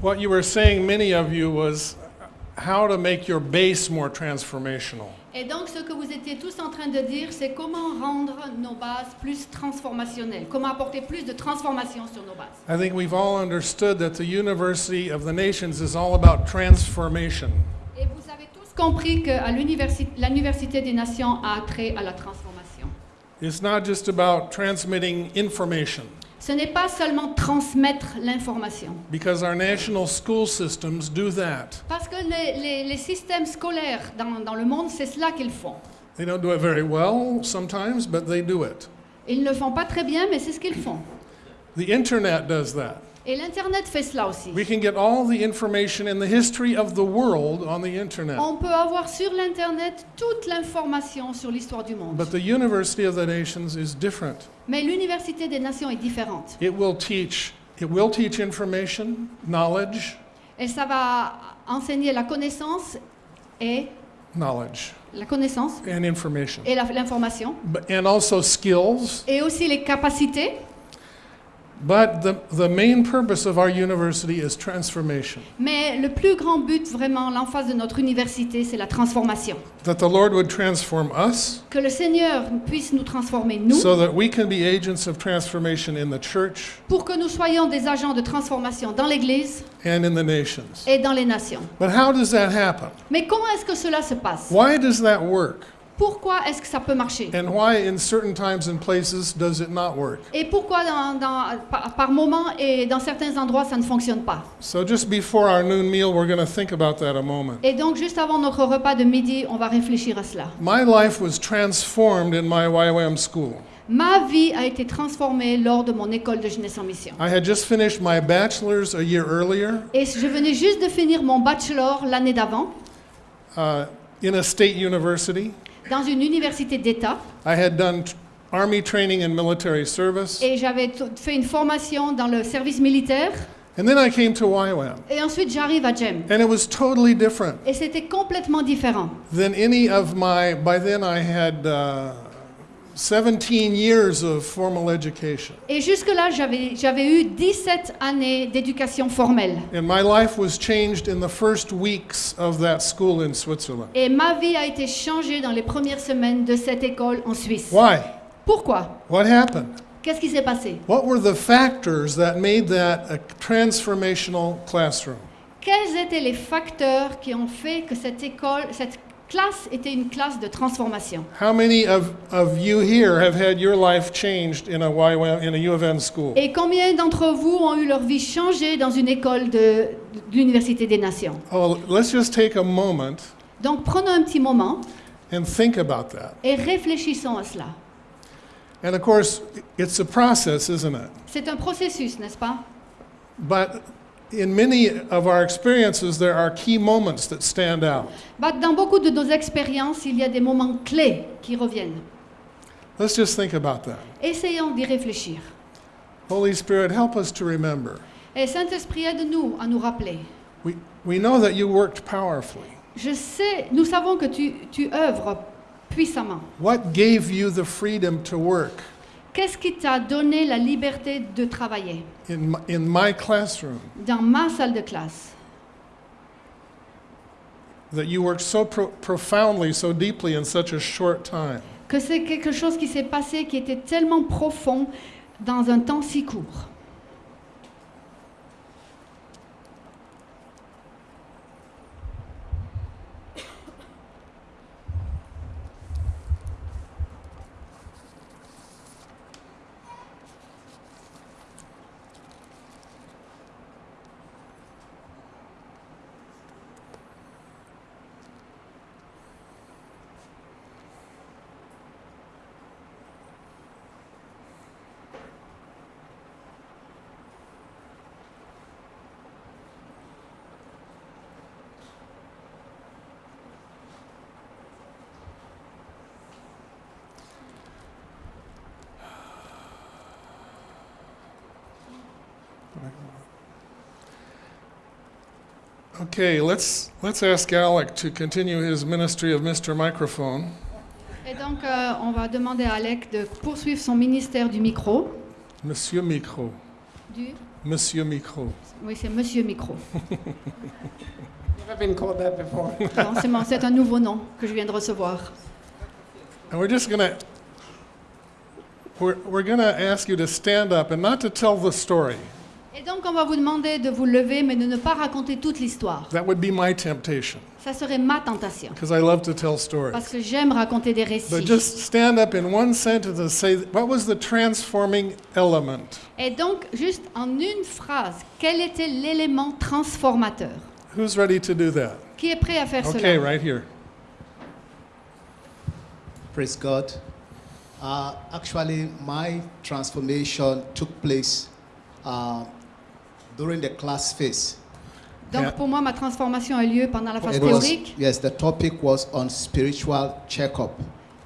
What you were saying, many of you, was how to make your base more transformational. Et donc, ce que vous étiez tous en train de dire, c'est comment rendre nos bases plus transformationnelles, comment apporter plus de transformation sur nos bases. I think we've all understood that the University of the Nations is all about transformation. Et vous avez tous compris que l'Université des Nations a trait à la transformation. It's not just about transmitting information, Ce n'est pas seulement transmettre l'information. because our national school systems do that. Parce que les, les- les systèmes scolaires dans, dans le monde, c'est cela qu'ils font. They don't do it very well sometimes, but they do it. Ils ne le font pas très bien, mais c'est ce qu'ils font. The internet does that. Et l'Internet fait cela aussi. We can get all the information in the history of the world on the internet. On peut avoir sur l'Internet toute l'information sur l'histoire du monde. But the University of the Nations is different. Mais l'Université des Nations est différente. It will teach it will teach information, knowledge, Et ça va enseigner la connaissance et knowledge la connaissance and information. et l'information and also skills. et aussi les capacités. But the, the main purpose of our university is transformation. Mais le plus grand but, vraiment, l'emphase de notre université, c'est la transformation. That the Lord would transform us Que le Seigneur puisse nous transformer, nous, so that we can be agents of transformation in the church pour que nous soyons des agents de transformation dans l'Église and in the nations. et dans les nations. But how does that happen? Mais comment est-ce que cela se passe? Why does that work? Pourquoi est-ce que ça peut marcher? And why, in certain times and places, does it not work? Et pourquoi dans, dans- par, par moment et dans certains endroits ça ne fonctionne pas? So, just before our noon meal, we're going to think about that a moment. Et donc juste avant notre repas de midi, on va réfléchir à cela. My life was transformed in my YWAM school. Ma vie a été transformée lors de mon école de jeunesse en mission. I had just finished my bachelor's a year earlier Et je venais juste de finir mon bachelor l'année d'avant uh, in a state university. Dans une université d'État I had done t- Army training and military service. et j'avais fait une formation dans le service militaire And then I came to YWAM. et ensuite j'arrive à GEM. And it was totally different Et c'était complètement différent. than any of my, by then I had uh, 17 years of formal education. Et jusque-là, j'avais eu 17 années d'éducation formelle. And my life was changed in the first weeks of that school in Switzerland. Et ma vie a été changée dans les premières semaines de cette école en Suisse. Why? Pourquoi? What happened? Qu'est-ce qui s'est passé? What were the factors that made that a transformational classroom? Quels étaient les facteurs qui ont fait que cette école, cette classe était une classe de transformation How many of, of you here have had your life changed in a, YWAM, in a U of N school? Et combien d'entre vous ont eu leur vie changée dans une école de, de l'Université des Nations? Oh, let's just take a moment Donc prenons un petit moment and think about that. et réfléchissons à cela. And of course, it's a process, isn't it? C'est un processus, n'est-ce pas? But in many of our experiences, there are key moments that stand out. Bah, Dans beaucoup de nos expériences, il y a des moments clés qui reviennent. Let's just think about that. Essayons d'y réfléchir. Holy Spirit, help us to remember. Et Saint-Esprit, aide-nous à nous rappeler. We, we know that you worked powerfully. Je sais, nous savons que tu, tu œuvres puissamment. What gave you the freedom to work Qu'est-ce qui t'a donné la liberté de travailler in my, in my classroom? dans ma salle de classe That you worked so pro- profoundly, so deeply in such a short time. Que c'est quelque chose qui s'est passé qui était tellement profond dans un temps si court. Okay, let's, let's ask Alec to continue his ministry of Mr. Microphone. Et donc, euh, on va demander à Alec de poursuivre son ministère du micro. Monsieur Micro. Du Monsieur Micro. Oui, c'est Monsieur Micro. Never been called that before. Non, c'est mon- c'est un nouveau nom que je viens de recevoir. And we're just gonna, we're, we're gonna ask you to stand up and not to tell the story. Et donc, on va vous demander de vous lever, mais de ne pas raconter toute l'histoire. That would be my temptation, Ça serait ma tentation, because I love to tell stories. parce que j'aime raconter des But récits. just stand up in one sentence and say, what was the transforming element? Et donc, juste en une phrase, quel était l'élément transformateur? Who's ready to do that? Qui est prêt à faire Okay, cela? right here. Praise God. Uh, actually, my transformation took place uh, during the class phase. Donc, pour moi, ma transformation a lieu pendant la phase It was- théorique. yes, the topic was on spiritual checkup.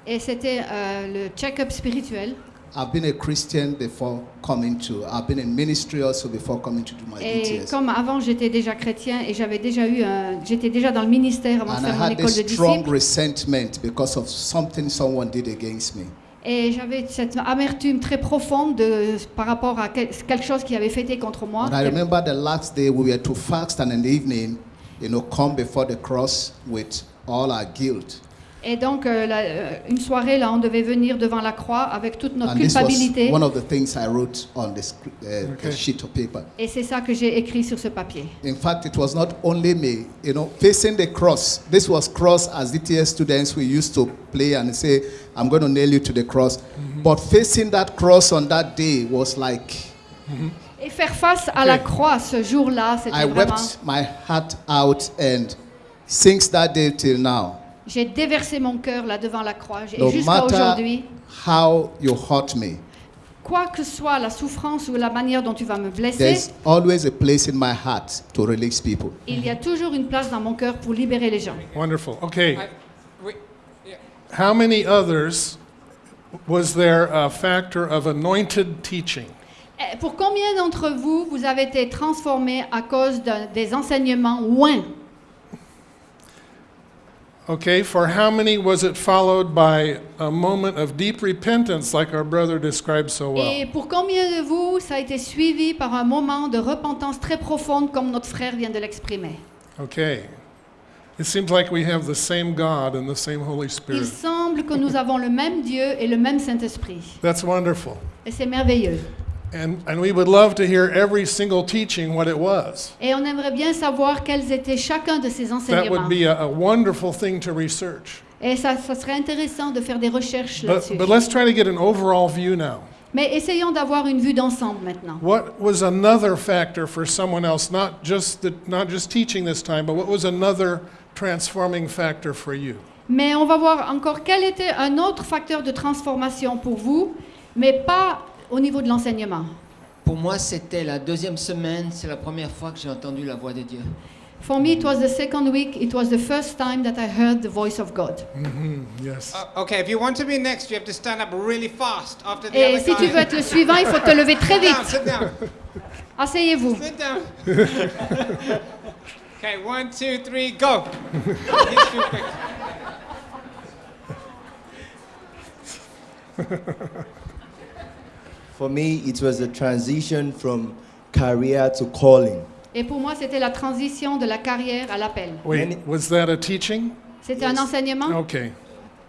Et c'était euh, le check-up spirituel. I've been a Christian before coming to. I've been in ministry also before coming to do my Et DTS. comme avant, j'étais déjà chrétien et j'avais déjà eu un, j'étais déjà dans le ministère avant de And I faire mon had école de this strong resentment because of something someone did against me. Et j'avais cette amertume très profonde de, par rapport à quel- quelque chose qui avait fêté contre moi. And I remember the last day we were to fast and in the evening, you know, come before the cross with all our guilt. Et donc, euh, la- euh, une soirée, là, on devait venir devant la croix avec toute notre And this was culpabilité. one of the things I wrote on the, sc- uh, Okay. sheet of paper. Et c'est ça que j'ai écrit sur ce papier. In fact, it was not only me, you know, facing the cross. This was cross as DTS students we used to play and say, I'm going to nail you to the cross. But facing that cross on that day was like, Et faire face à la croix ce jour-là, c'était I vraiment... wept my heart out and since that day till now, J'ai déversé mon cœur là devant la croix. Et no jusqu'à aujourd'hui, how you hurt me, quoi que soit la souffrance ou la manière dont tu vas me blesser, there's always a place in my heart to release people. il y a toujours une place dans mon cœur pour libérer les gens. Wonderful. Okay. I, we, yeah. How many others was there a factor of anointed teaching? Eh, Pour combien d'entre vous, vous avez été transformés à cause des enseignements ouins Okay, for how many was it followed by a moment of deep repentance, like our brother described so well? Et pour combien de vous, ça a été suivi par un moment de repentance très profonde, comme notre frère vient de l'exprimer? Okay. It seems like we have the same God and the same Holy Il semble que nous avons le même Dieu et le même Saint-Esprit. That's wonderful. Et c'est merveilleux. And, and we would love to hear every single teaching what it was. Et on aimerait bien savoir quels étaient chacun de ces That enseignements. would be a, a wonderful thing to research. Et ça, ça serait intéressant de faire des recherches But, là-dessus. but let's try to get an overall view now. Mais essayons d'avoir une vue d'ensemble maintenant. What was another factor for someone else, not just, the, not just teaching this time, but what was another transforming factor for you? Mais on va voir encore quel était un autre facteur de transformation pour vous, mais pas au niveau de l'enseignement? Pour moi, c'était la deuxième semaine, c'est la première fois que j'ai entendu la voix de Dieu. For me, it was the second week. It was the first time that I heard the voice of God. hmm yes. Uh, okay, if you want to be next, you have to stand up really fast after the Et other si tu guy. veux être le suivant, il faut te lever très Sit down, vite. sit down, Asseyez-vous. sit down. okay, one, two, three, go. He's too quick. For me, it was a transition from career to calling. Et pour moi, c'était la transition de la carrière à l'appel. Wait, was that a teaching? C'était un enseignement? Okay.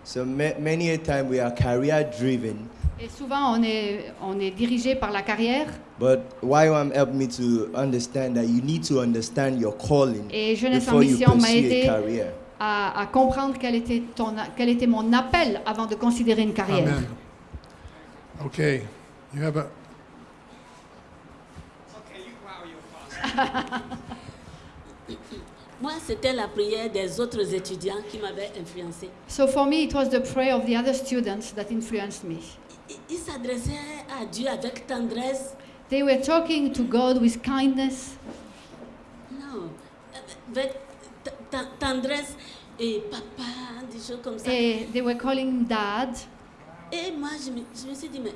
So ma- many a time we are career driven, Et souvent, on est, on est dirigé par la carrière. but YWAM helped me to understand that you need to understand your calling Et Jeunesse en before you Mission m'a pursue aidé a career. à, à comprendre quel était, ton, quel était mon appel avant de considérer une carrière. Amen. Okay. You have a. Okay, you, wow, fast. Moi, c'était la prière des autres étudiants qui m'avait influencé. So for me, it was the prayer of the other students that influenced me. Ils s'adressaient à Dieu avec tendresse. They were talking to God with kindness. Non, avec tendresse et papa, des choses comme ça. Et they were calling him dad. Et moi, je me, je me suis dit, mais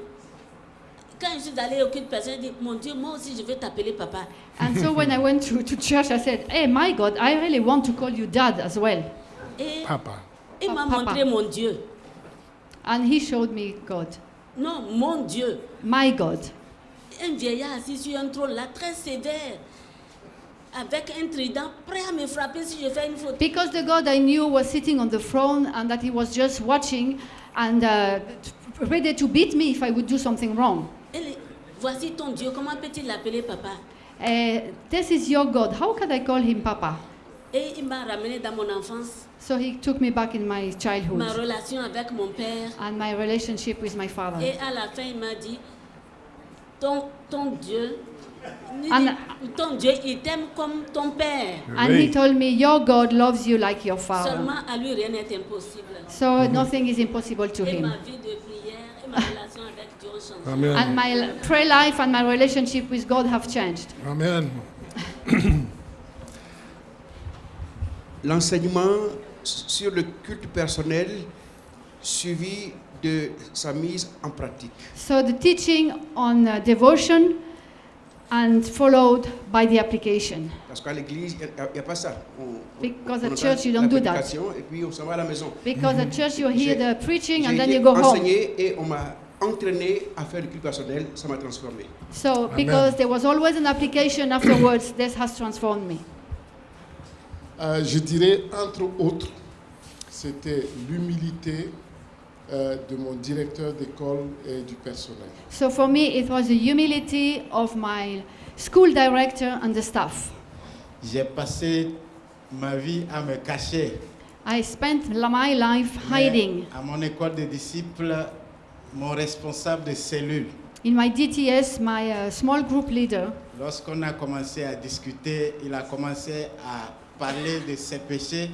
quand je suis allée au culte personnel, j'ai dit, mon Dieu, moi aussi, je veux t'appeler papa. And so when I went to, to church, I said, Hey, my God, I really want to call you dad as well. Et Papa. il m'a montré mon Dieu. And he showed me God, Non, mon Dieu. my God. un vieillard assis sur un trône là, très sévère, avec un trident, prêt à me frapper si je fais une faute. Because the God I knew was sitting on the throne and that he was just watching and uh, ready to beat me if I would do something wrong. Voici ton Dieu, comment peux-tu l'appeler papa? Uh, this is your God. How can I call him Papa? Et il m'a ramené dans mon enfance, So he took me back in my ma childhood relation avec mon père. and my relationship with my father. Et à la fin, il m'a dit, ton, ton Dieu, dit, ton Dieu, il t'aime comme ton père. And he told me, Your God loves you like your father. Seulement à lui, rien n'est impossible. So nothing is impossible to Et him. ma vie de prière et ma relation avec Dieu ont changé. Amen. And my prayer life and my relationship with God have changed. Amen. L'enseignement sur le culte personnel suivi de sa mise en pratique. So the teaching on uh, devotion and followed by the application. Parce qu'à l'église, il n'y a, pas ça. On, Because on at church, you don't do that. prédication Et puis on s'en va à la maison. Because at church, you hear the preaching and then you go home. enseigné et on m'a entraîné à faire le culte personnel. Ça m'a transformé. So because there was always an application afterwards, this has transformed me. Euh, je dirais, entre autres, c'était l'humilité euh, de mon directeur d'école et du personnel. So for me, it was the humility of my school director and the staff. J'ai passé ma vie à me cacher. I spent my life Mais hiding. À mon école de disciples, mon responsable de cellule, In my DTS, my uh, small group leader, lorsqu'on a commencé à discuter, il a commencé à parler de ses péchés.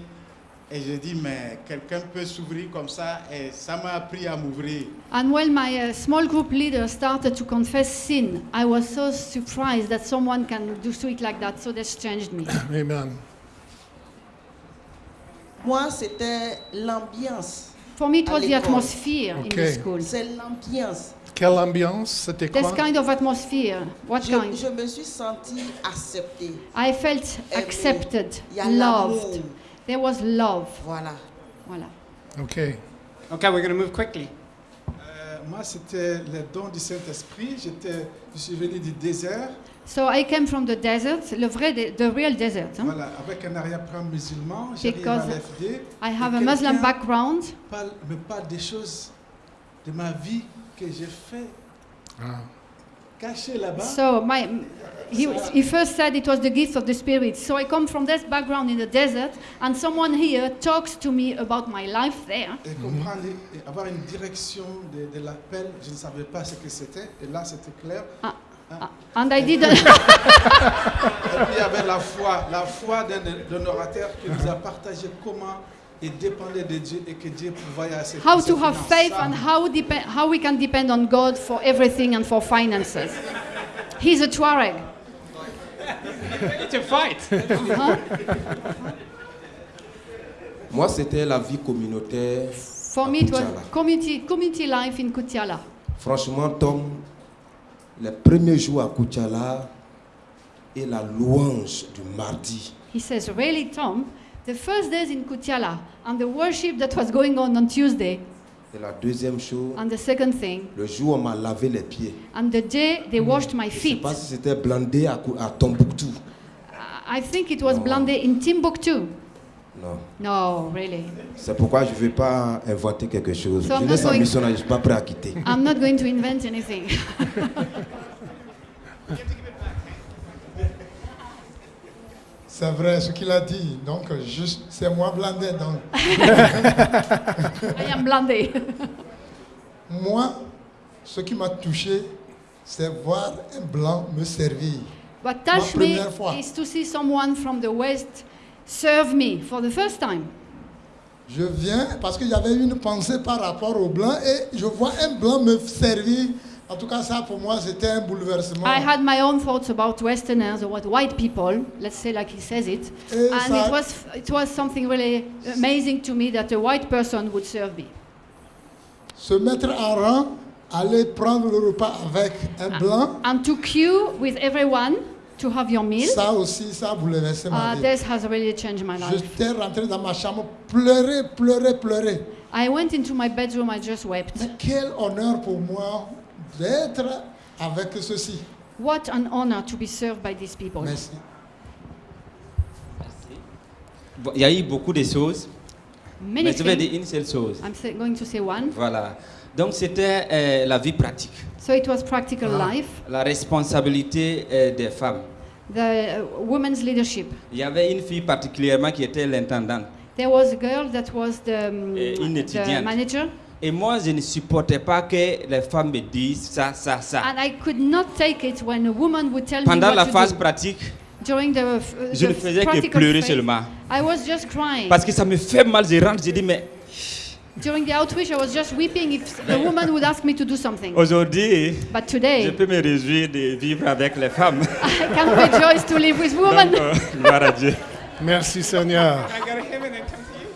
Et je dis, mais quelqu'un peut s'ouvrir comme ça et ça m'a appris à m'ouvrir. and when my uh, small group leader started to confess sin, I was so surprised that someone can do it like that. So this changed me. Amen. Moi, c'était l'ambiance. For me, it was the atmosphere in Okay. the school. C'est l'ambiance. Quelle ambiance C'était This quoi kind of atmosphere. What Je, kind? je me suis sentie acceptée. I felt Aimée. accepted, Il y a loved. l'amour. There was love. Voilà. Voilà. OK. Okay, we're going to move quickly. Euh, moi, c'était le don du Saint-Esprit. J'étais, je suis venu du désert, So I came from the desert, le vrai, de- the real desert. hein. voilà, avec un arrière-plan musulman. J'arrive à l'FD. I have a Muslim background. Parle, me parle des choses de ma vie que j'ai fait Ah. caché là-bas. So my, he, he first said it was the gift of the Spirit. So I come from this background in the desert, and someone here talks to me about my life there. Et comprendre, et avoir une direction de, de l'appel, je ne savais pas ce que c'était. Et là, c'était clair. Ah, and I didn't. Et puis il y avait la foi, la foi d'un orateur qui nous a partagé comment il dépendait de Dieu et que Dieu pourvoyait à ses how to have faith and how, depend, how we can depend on God for everything and for finances. He's a Tuareg. It's a fight. Uh-huh. Moi, c'était la vie communautaire. For me, it was community, community life in Kutiala. Franchement, Tom, les premiers jours à Koutiala et la louange du mardi, He says, Really, Tom? The first days in Kutiala and the worship that was going on on Tuesday, et la deuxième chose, and the second thing, le jour où on m'a lavé les pieds. and the day they washed my Je ne sais feet. pas si c'était Blandé à, à Tombouctou. I think it was Blandé in Timbuktu. Non. No, really. C'est pourquoi je ne vais pas inventer quelque chose. So not en going- mission, je ne suis pas prêt à quitter. I'm not going to invent anything. C'est vrai ce qu'il a dit. Donc, juste, c'est moi blandé. Donc. I am Blandé. moi, ce qui m'a touché, c'est voir un blanc me servir. What Ma touched me première fois. is to see someone from the West serve me for the first time. Je viens parce qu'il y avait une pensée par rapport au blanc et je vois un blanc me servir. En tout cas, ça pour moi, c'était un bouleversement. I had my own thoughts about Westerners or what white people, let's say like he says it, Et and ça- it was it was something really amazing to me that a white person would serve me. Se mettre en rang, aller prendre le repas avec un ah. blanc, And to queue with everyone to have your meal. ça aussi, ça a bouleversé ma Uh, vie. this has really changed my life. J'étais rentré dans ma chambre, pleurer, pleurer, pleurer. I went into my bedroom, I just wept. Mais quel honneur pour moi d'être avec ceci. What an honor to be served by these people. Merci. Bon, Il y a eu beaucoup de choses, Many mais je vais things. dire une seule chose. I'm going to say one. Voilà. Donc c'était euh, la vie pratique, So it was practical Ah. life, la responsabilité euh, des femmes. the uh, women's leadership. Il y avait une fille particulièrement qui était l'intendante. There was a girl that was the, um, une the manager, Et moi, je ne supportais pas que les femmes me disent ça, ça, ça. and I could not take it when a woman would tell Pendant me la what phase to do. pratique, During the, uh, je ne faisais que pleurer phase, seulement. I was just crying. Parce que ça me fait mal, je rentre, je dis, mais During the outreach, I was just weeping if the woman would ask me to do something. aujourd'hui, But je today, peux me réjouir de vivre avec les femmes. I can rejoice to live with women. Donc, euh, gloire à Dieu. Merci Seigneur. I gotta him and come to you.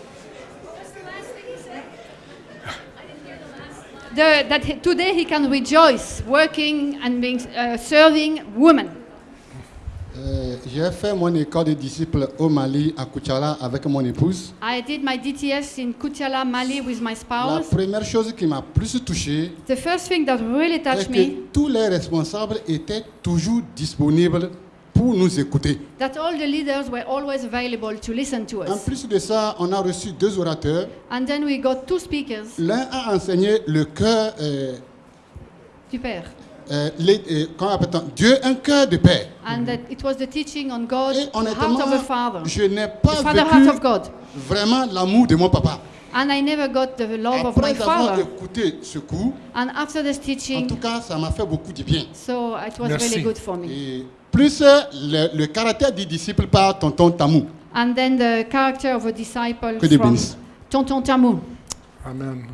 The, that he- today he can rejoice working and being, uh, serving women. Euh, J'ai fait mon école de disciples au Mali, à Kuchala, avec mon épouse. I did my DTS in Kutiala, Mali with my La spouse. première chose qui m'a plus touché The first thing that really est touched que me, tous les responsables étaient toujours disponibles pour nous écouter. that all the leaders were always available to listen to En us. plus de ça, on a reçu deux orateurs. And then we got two speakers. L'un a enseigné le cœur, euh, Super. Euh, les- euh, comment appelle-t-on? Dieu, un cœur de paix. And that it was the teaching on God, the heart Honnêtement, of a father. je n'ai pas The father vécu heart of God. vraiment l'amour de mon papa. And I never got the love of my Après avoir father. écouté ce cours, And after this en teaching, tout cas, ça m'a fait beaucoup de bien. so it was Merci. really good for me. Et plus euh, le, le caractère du disciple par tonton Tamou. And then the character of a disciple Que Dieu from bénisse. Tonton Tamu. Amen.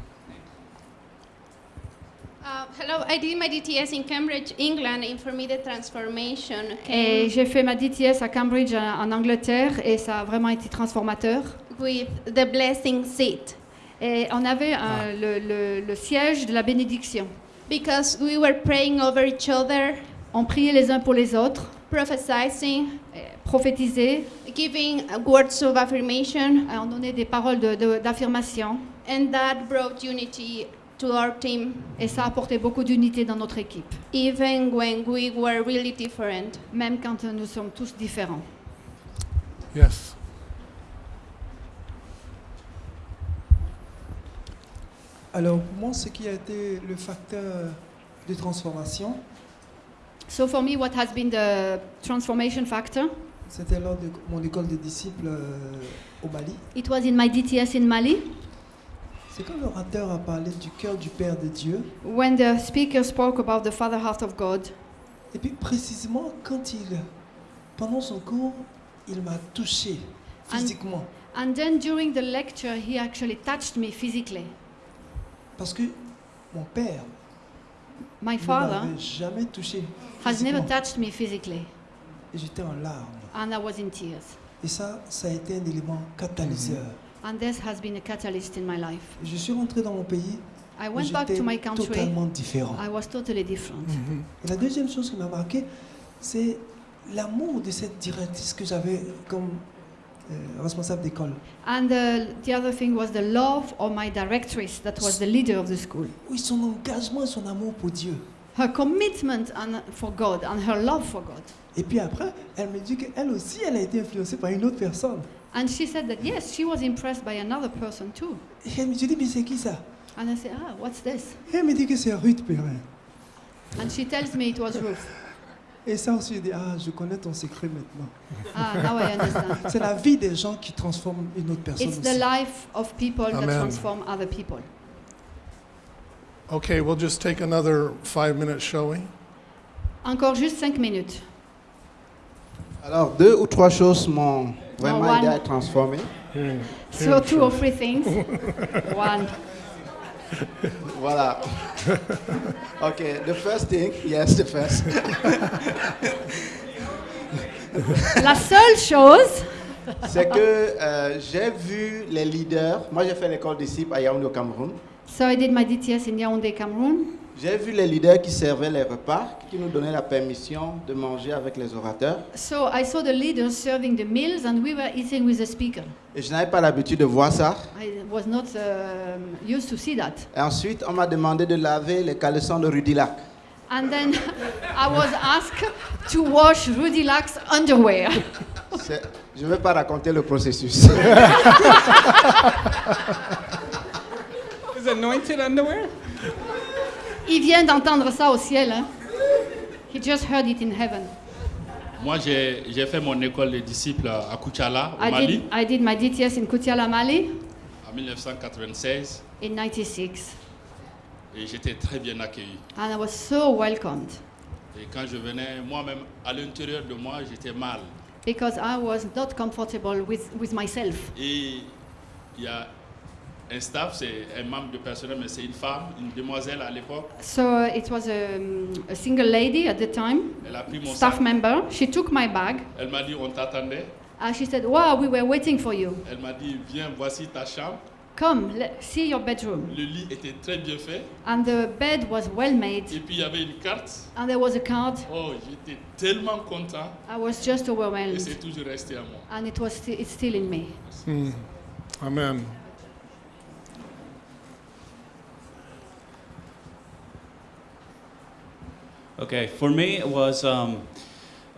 Hello, I did my DTS in Cambridge, England, in for me the transformation Et j'ai fait ma DTS à Cambridge en en Angleterre et ça a vraiment été transformateur. with the blessing seat Et on avait euh, le, le- le siège de la bénédiction. because we were praying over each other, On priait les uns pour les autres, prophesying, prophétisait, giving words of affirmation, et on donnait des paroles de- de- d'affirmation. and that brought unity to our team, Et ça a apporté beaucoup d'unité dans notre équipe, even when we were really different. même quand nous sommes tous différents. Yes. Alors, pour moi, ce qui a été le facteur de transformation, So for me, what has been the transformation factor? c'était lors de mon école des disciples euh, au Mali. It was in my DTS in Mali. C'est quand l'orateur a parlé du cœur du Père de Dieu? When the speaker spoke about the Father Heart of God, Et puis précisément quand il, pendant son cours, il m'a touché physiquement. and then during the lecture, he actually touched me physically. Parce que mon père My ne father jamais touché has never touched me physically, Et j'étais en larmes. and I was in tears. Et ça, ça a été un élément catalyseur. And this has been a catalyst in my life. Je suis rentré dans mon pays. I went back to my country. totalement différent. I was totally different. Et la deuxième chose qui m'a marqué, c'est l'amour de cette directrice que j'avais comme euh, responsable d'école. And uh, the other thing was the love of my directress, that was the leader of the school. Oui, son engagement et son amour pour Dieu. Her commitment and, for God and her love for God. Et puis après, elle me dit qu'elle aussi, elle a été influencée par une autre personne. And she said that yes, she was impressed by another person too. Et elle me dit, mais c'est qui ça And I said, ah, what's this? Et elle me dit que c'est Ruth Perrin. And she tells me it was Ruth. Et ça aussi, je dis, ah, je connais ton secret maintenant. Ah, now I understand. c'est la vie des gens qui transforment une autre personne It's aussi. the life of people that Amen. transform other people. Okay, we'll just take another five minutes, shall we? Encore juste cinq minutes. Alors, deux ou trois choses m'ont vraiment one. aidé à être transformé. So two or three things. One. voilà. okay, the first thing, yes, the first. La seule chose, C'est que euh, j'ai vu les leaders. Moi, j'ai fait l'école disciple à Yaoundé au Cameroun. so I did my DTS in Yaoundé, Cameroon. J'ai vu les leaders qui servaient les repas, qui nous donnaient la permission de manger avec les orateurs. So I saw the leaders serving the meals and we were eating with the speaker. Et je n'avais pas l'habitude de voir ça. I was not um, used to see that. Et ensuite, on m'a demandé de laver les caleçons de Rudilac. And then I was asked to wash Rudy Lack's underwear. Je ne vais pas raconter le processus. Is anointed underwear? Il vient d'entendre ça au ciel. Hein? He just heard it in heaven. Moi, j'ai fait mon école de disciples à Kuchala, au I Mali, did, I did my DTS in Kutiala, Mali en 1996, in 96. et j'étais très bien accueilli. And I was so welcomed Et quand je venais, moi-même, à l'intérieur de moi, j'étais mal. because I was not comfortable with, with myself. Et il y a un staff, c'est un membre de personnel, mais c'est une femme, une demoiselle à l'époque. So uh, it was a, a single lady at the time, Elle a pris mon staff sac. member. She took my bag Elle m'a dit, on t'attendait. and she said, Wow, we were waiting for you. Elle m'a dit, viens, voici ta chambre. Come, le- see your bedroom. Le lit était très bien fait. And the bed was well made. Et puis il y avait une carte. And there was a card. Oh, j'étais tellement content. I was just Et overwhelmed. c'est toujours resté à moi. And it was sti- it's still in me. Hmm. Amen. Okay, for me it was um,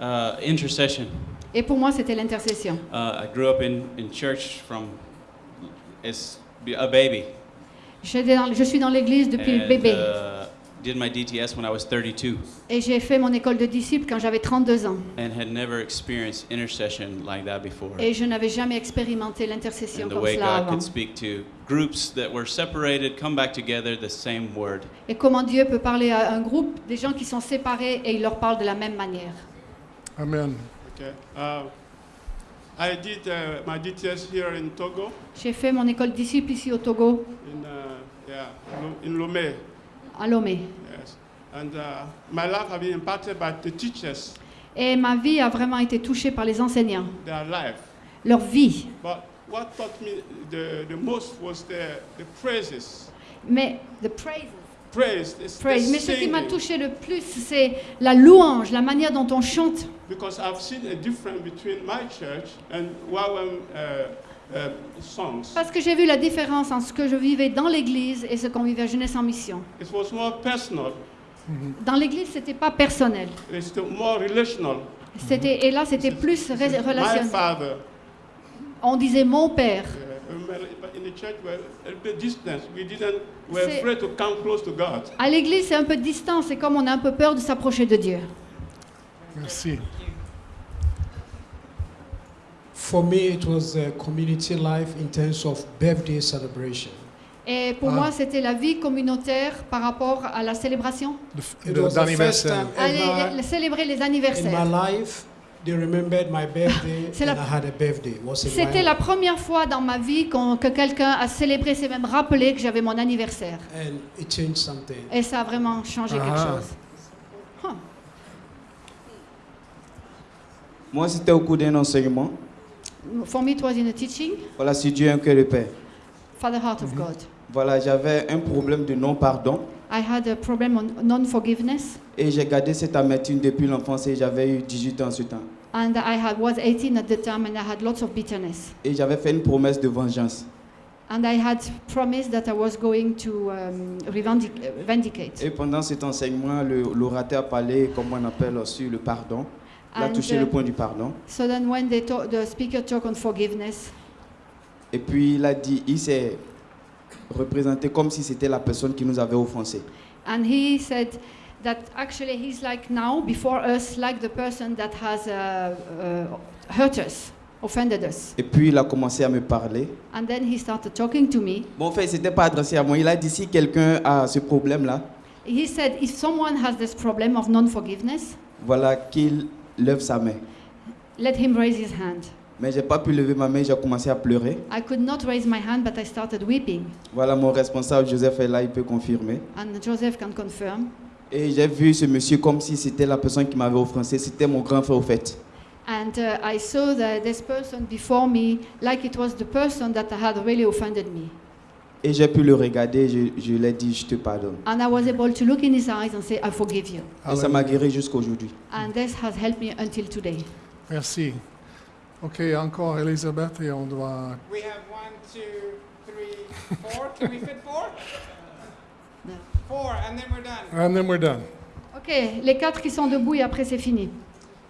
uh, intercession. Et pour moi, c'était l'intercession. Uh, I grew up in, in church from as a baby. Je suis dans l'église depuis le bébé. uh, did my DTS when I was 32 Et j'ai fait mon école de disciple quand j'avais 32 ans. and had never experienced intercession like that before. Et je n'avais jamais expérimenté l'intercession And the comme way cela God avant. could speak to groups that were separated, come back together, the same word. Et comment Dieu peut parler à un groupe, des gens qui sont séparés, et il leur parle de la même manière. Amen. Okay. Uh, I did uh, my DTS here in Togo, J'ai fait mon école de disciple ici au Togo, in uh, yeah, in Lomé. À Lomé. Yes. And uh, my life has been impacted by the teachers, Et ma vie a vraiment été touchée par les enseignants, their life. leur vie. But what taught me the, the most was the, the praises. Mais the praises. Praise, it's the Praise. Mais ce qui m'a touché le plus, c'est la louange, la manière dont on chante. Because I've seen a difference between my church and uh. Parce que j'ai vu la différence entre ce que je vivais dans l'église et ce qu'on vivait à Jeunesse en Mission. It was more personal. Dans l'église, c'était pas personnel. It's the more relational. C'était et là, c'était plus relationnel. father. On disait mon père. uh, but in the church, we're a little bit distant. We didn't. We're C'est- afraid to come close to God. À l'église, c'est un peu distant. C'est comme on a un peu peur de s'approcher de Dieu. Merci. For me, it was a community life in terms of birthday celebration. Et pour Ah. moi, c'était la vie communautaire par rapport à la célébration. It was the first time Allez, ever les- célébrer les in my anniversaires. life they remembered my birthday C'est la- and I had a birthday. Was in C'était la première fois dans ma vie que quelqu'un a célébré, s'est même rappelé que j'avais mon anniversaire. and it changed something. Et ça a vraiment changé quelque Ah. chose. Huh. Moi, c'était au cours d'un enseignement. For me, it was in a teaching, Voilà, si Dieu un cœur de paix. Father Heart of God. Voilà, j'avais un problème de non-pardon I had a problem on non-forgiveness, et j'ai gardé cette amertume depuis l'enfance et j'avais eu 18 ans ce temps. and I had, was 18 at the time, and I had lots of bitterness. Et j'avais fait une promesse de vengeance. And I had promised that I was going to um, revendic- uh, vindicate. Et pendant cet enseignement, l'orateur parlé, comme on appelle, sur le pardon. Il a touché uh, le point du pardon. So then, when they talk, the speaker talked on forgiveness, Et puis il a dit, il s'est représenté comme si c'était la personne qui nous avait offensés. and he said that actually he's like now before us, like the person that has uh, uh, hurt us, offended us. Et puis il a commencé à me parler. And then he started talking to me. Bon, en fait, c'était pas adressé à moi. Il a dit, si quelqu'un a ce problème-là, He said, if someone has this problem of non-forgiveness, voilà, qu'il lève sa main. let him raise his hand. Mais j'ai pas pu lever ma main, j'ai commencé à pleurer. I could not raise my hand, but I started weeping. Voilà, mon responsable Joseph est là, il peut confirmer. And Joseph can confirm. Et j'ai vu ce monsieur comme si c'était la personne qui m'avait offensé. C'était mon grand frère au fait. And uh, I saw that this person before me, like it was the person that had really offended me. Et j'ai pu le regarder, je, je lui ai dit, je te pardonne. And I was able to look in his eyes and say, I forgive you. Et ça m'a guéri jusqu'aujourd'hui. And this has helped me until today. Merci. OK, encore Elisabeth et on doit... We have one, two, three, four. Can we fit four? Four, and then we're done. And then we're done. Ok, les quatre qui sont debout et après c'est fini.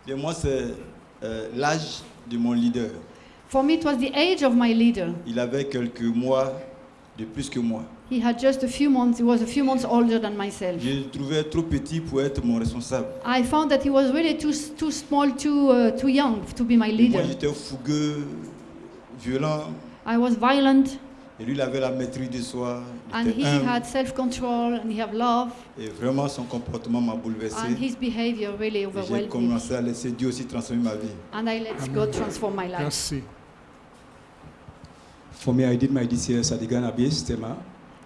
Et moi, c'est euh, l'âge de mon leader. For me, it was the age of my leader. Il avait quelques mois de plus que moi. He had just a few months, he was a few months older than myself. Je le trouvais trop petit pour être mon responsable. I found that he was really too, too small, too, uh, too young to be my Et leader. moi, j'étais fougueux, violent. I was violent, Et lui, il avait la maîtrise de soi. And était he humble. had self-control, and he had love, Et vraiment, son comportement m'a bouleversé. and his behavior really Et J'ai overwhelmed me. commencé à laisser Dieu aussi transformer ma vie. And I let God transform my life. Merci. For me, I did my DCS at the Ghana base, Tema.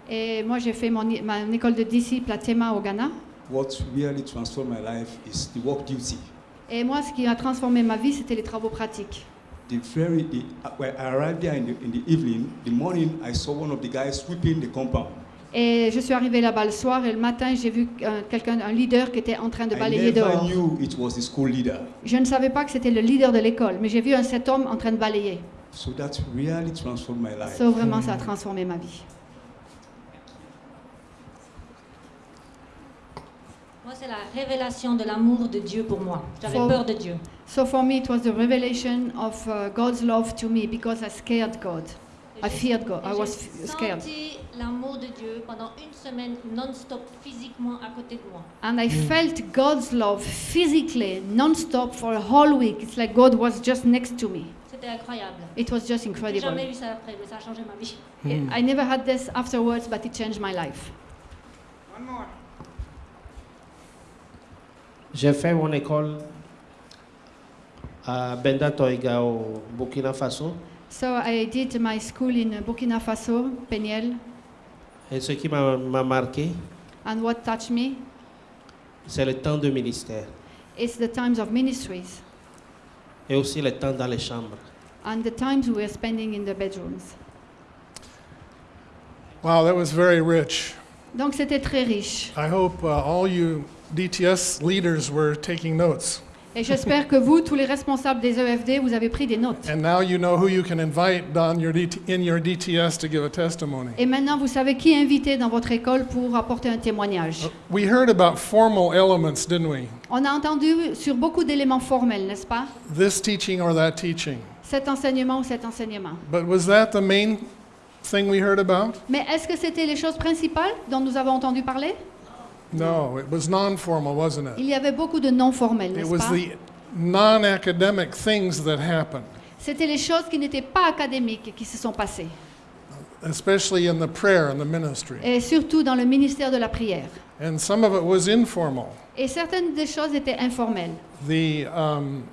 Et moi, j'ai fait mon, ma mon école de disciple à Tema au Ghana. What really transformed my life is the work duty. Et moi, ce qui a transformé ma vie, c'était les travaux pratiques. The very, the, uh, when I arrived there in the, in the evening, the morning, I saw one of the guys sweeping the compound. Et je suis arrivée là-bas le soir et le matin, j'ai vu euh, quelqu'un, un leader qui était en train de balayer dehors. knew it was the school leader. Je ne savais pas que c'était le leader de l'école, mais j'ai vu un, cet homme en train de balayer. So that really transformed my life. Ça, vraiment, ça a transformé ma vie. Moi, c'est la révélation de l'amour de Dieu pour moi. J'avais peur de Dieu. So for me, it was the revelation of uh, God's love to me because I scared God. I feared God. I was scared. senti l'amour de Dieu pendant une semaine non-stop physiquement à côté de moi. And I felt God's love physically, non-stop for a whole week. It's like God was just next to me. C'était incroyable. It was just J'ai incredible. jamais eu ça après, mais ça a changé ma vie. I never had this afterwards, but it changed my life. One more. J'ai fait mon école à Benda Toiga au Burkina Faso. So I did my school in Burkina Faso, Peniel, Et ce qui m'a m'a marqué, and what touched me? c'est le temps de ministère is the times of ministries et aussi le temps dans les chambres. And the times we were spending in the bedrooms. Wow, that was very rich. Donc c'était très riche. I hope uh, all you DTS leaders were taking notes. Et j'espère que vous, tous les responsables des EFD, vous avez pris des notes. And now you know who you can invite on your DT, in your DTS to give a testimony. Et maintenant, vous savez qui inviter dans votre école pour apporter un témoignage. We heard about formal elements, didn't we? On a entendu sur beaucoup d'éléments formels, n'est-ce pas? This teaching or that teaching. Cet enseignement ou cet enseignement. But was that the main thing we heard about? Mais est-ce que c'était les choses principales dont nous avons entendu parler? No, it was non formal, wasn't it? Il y avait beaucoup de non formels, It n'est-ce was pas? the non academic things that happened, C'était les choses qui n'étaient pas académiques qui se sont passées. especially in the prayer and the ministry. Et surtout dans le ministère de la prière. And some of it was informal. Et certaines des choses étaient informelles. The, um,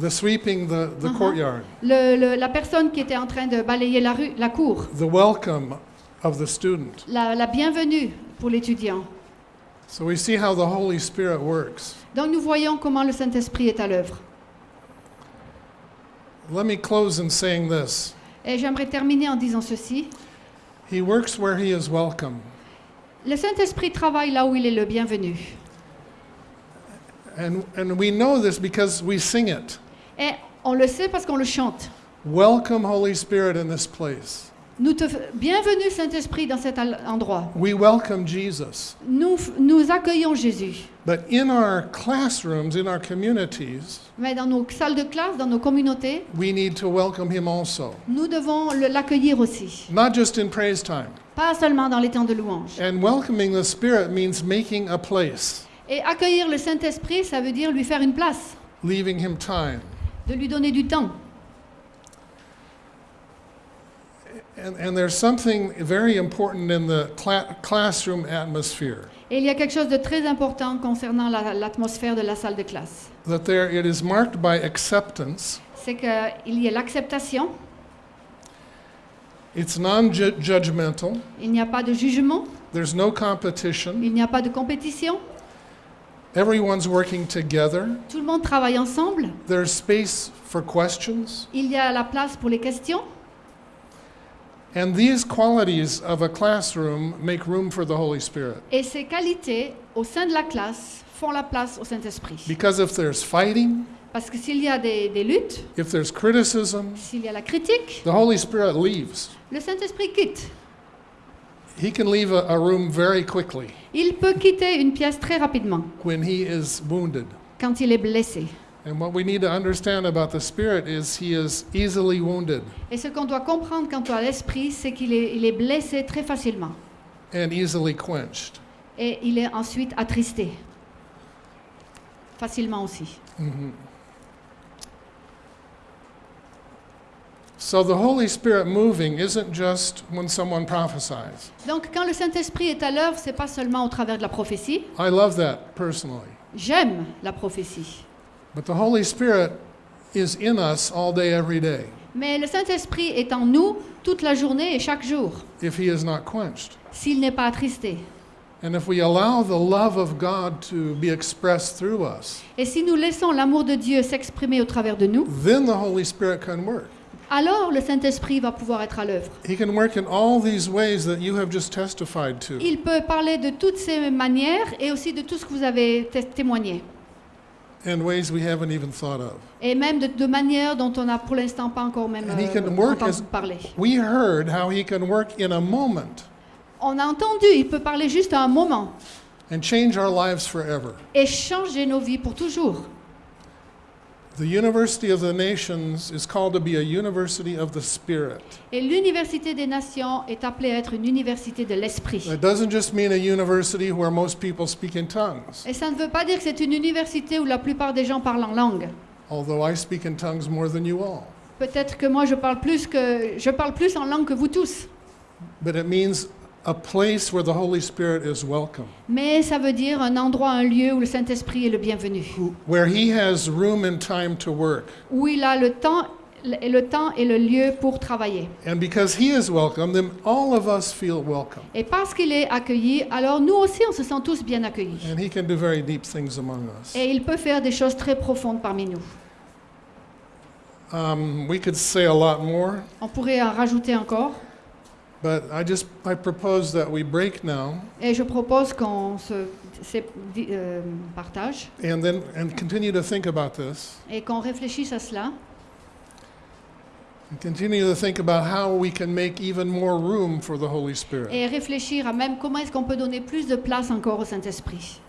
the sweeping the, the Uh-huh. courtyard, Le- le- la personne qui était en train de balayer la, rue, la cour, the welcome of the student. la, la bienvenue pour l'étudiant. So we see how the Holy Spirit works. Donc nous voyons comment le Saint-Esprit est à l'œuvre. Let me close in saying this Et j'aimerais terminer en disant ceci. He works where he is welcome. Le Saint-Esprit travaille là où il est le bienvenu. And, and we know this because we sing it. Et on le sait parce qu'on le chante. Welcome, Holy Spirit, in this place. Nous te bienvenue Saint-Esprit dans cet endroit. We welcome Jesus. Nous, accueillons Jésus. But in our classrooms, in our communities, Mais dans nos salles de classe, dans nos communautés, we need to welcome him also. nous devons l'accueillir aussi. Not just in praise time. Pas seulement dans les temps de louange. And welcoming the Spirit means making a place, Et accueillir le Saint-Esprit, ça veut dire lui faire une place, leaving him time. De lui donner du temps. And, and there's something very important in the cla- classroom atmosphere Et il y a quelque chose de très important concernant la- l'atmosphère de la salle de classe. that there it is marked by acceptance. C'est qu'il y a l'acceptation, It's non-judgmental. il n'y a pas de jugement, There's no competition. il n'y a pas de compétition, Everyone's working together. tout le monde travaille ensemble, There's space for questions. il y a la place pour les questions. And these qualities of a classroom make room for the Holy Spirit. Et ces qualités au sein de la classe font la place au Saint-Esprit. Because if there's fighting, Parce que s'il y a des, des luttes, if there's criticism, s'il y a la critique, the Holy Spirit leaves. le Saint-Esprit quitte. He can leave a, a room very quickly Il peut quitter une pièce très rapidement when he is wounded. quand il est blessé. And what we need to understand about the Spirit is he is easily wounded Et ce qu'on doit comprendre quant à l'esprit, c'est qu'il est, il est blessé très facilement. and easily quenched. Et il est ensuite attristé. Facilement aussi. Mhm. So the Holy Spirit moving isn't just when someone prophesies. Donc quand le Saint-Esprit est à l'œuvre, c'est pas seulement au travers de la prophétie. I love that personally. J'aime la prophétie. But the Holy Spirit is in us all day, every day, Mais le Saint-Esprit est en nous toute la journée et chaque jour, if he is not quenched. s'il n'est pas attristé. And if we allow the love of God to be expressed through us, Et si nous laissons l'amour de Dieu s'exprimer au travers de nous, then the Holy Spirit can work. Alors le Saint-Esprit va pouvoir être à l'œuvre. He can work in all these ways that you have just testified to. Il peut parler de toutes ces manières et aussi de tout ce que vous avez té- témoigné. in ways we haven't even thought of. Et même de, de manières dont on n'a pour l'instant pas encore même And he euh, can work entendu as parler. we heard how he can work in a moment On a entendu, il peut parler juste à un moment and change our lives forever. et changer nos vies pour toujours. The University of the Nations is called to be a university of the Spirit. Et l'université des nations est appelée à être une université de l'esprit. It doesn't just mean a university where most people speak in tongues, Et ça ne veut pas dire que c'est une université où la plupart des gens parlent en langue. although I speak in tongues more than you all. Peut-être que moi je parle plus que je parle plus en langue que vous tous. But it means a place where the Holy Spirit is welcome, Mais ça veut dire un endroit, un lieu où le Saint-Esprit est le bienvenu. where he has room and time to work. Où il a le temps, le le temps et le lieu pour travailler. And because he is welcome, then all of us feel welcome. Et parce qu'il est accueilli, alors nous aussi on se sent tous bien accueillis. And he can do very deep things among us. Et il peut faire des choses très profondes parmi nous. Um, we could say a lot more, On pourrait en rajouter encore. But I just I propose that we break now Et je propose qu'on se se- di- euh, partage and then and continue to think about this et qu'on réfléchisse à cela and continue to think about how we can make even more room for the Holy Spirit. et réfléchir à même comment est-ce qu'on peut donner plus de place encore au Saint-Esprit.